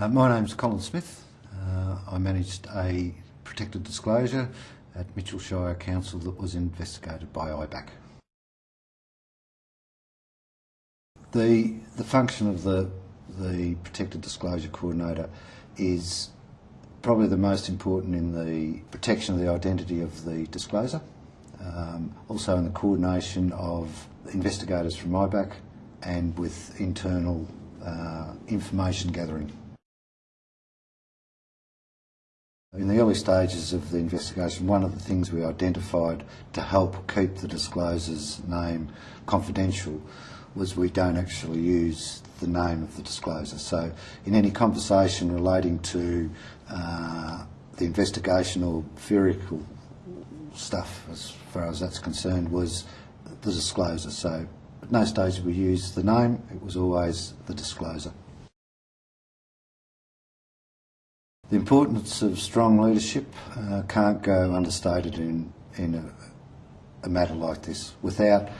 Uh, my name's Colin Smith. Uh, I managed a protected disclosure at Mitchell Shire Council that was investigated by IBAC. The, the function of the, the protected disclosure coordinator is probably the most important in the protection of the identity of the discloser, um, also in the coordination of investigators from IBAC and with internal uh, information gathering. In the early stages of the investigation, one of the things we identified to help keep the discloser's name confidential was we don't actually use the name of the discloser. So in any conversation relating to uh, the investigation or theoretical stuff, as far as that's concerned, was the discloser. So at no stage we use the name, it was always the discloser. The importance of strong leadership uh, can't go understated in, in a, a matter like this. Without,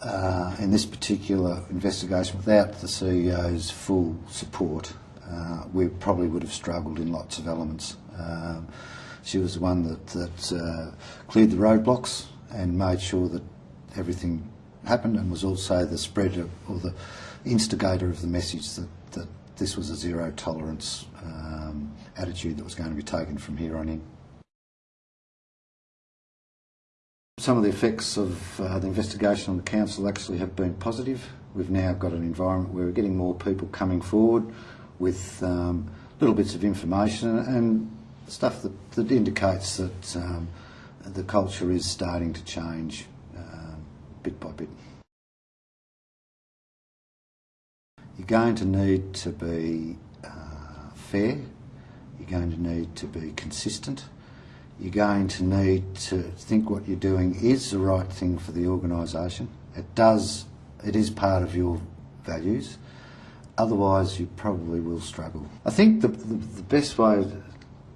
uh, in this particular investigation, without the CEO's full support, uh, we probably would have struggled in lots of elements. Um, she was the one that, that uh, cleared the roadblocks and made sure that everything happened and was also the spreader or the instigator of the message that, that this was a zero tolerance um, attitude that was going to be taken from here on in. Some of the effects of uh, the investigation on the council actually have been positive. We've now got an environment where we're getting more people coming forward with um, little bits of information and stuff that, that indicates that um, the culture is starting to change um, bit by bit. You're going to need to be uh, fair, you're going to need to be consistent, you're going to need to think what you're doing is the right thing for the organisation. It does, it is part of your values, otherwise you probably will struggle. I think the, the, the best way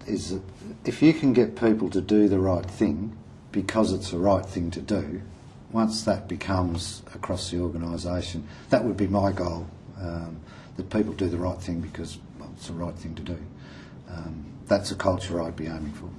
is that if you can get people to do the right thing because it's the right thing to do, once that becomes across the organisation, that would be my goal um, that people do the right thing because well, it's the right thing to do. Um, that's a culture I'd be aiming for.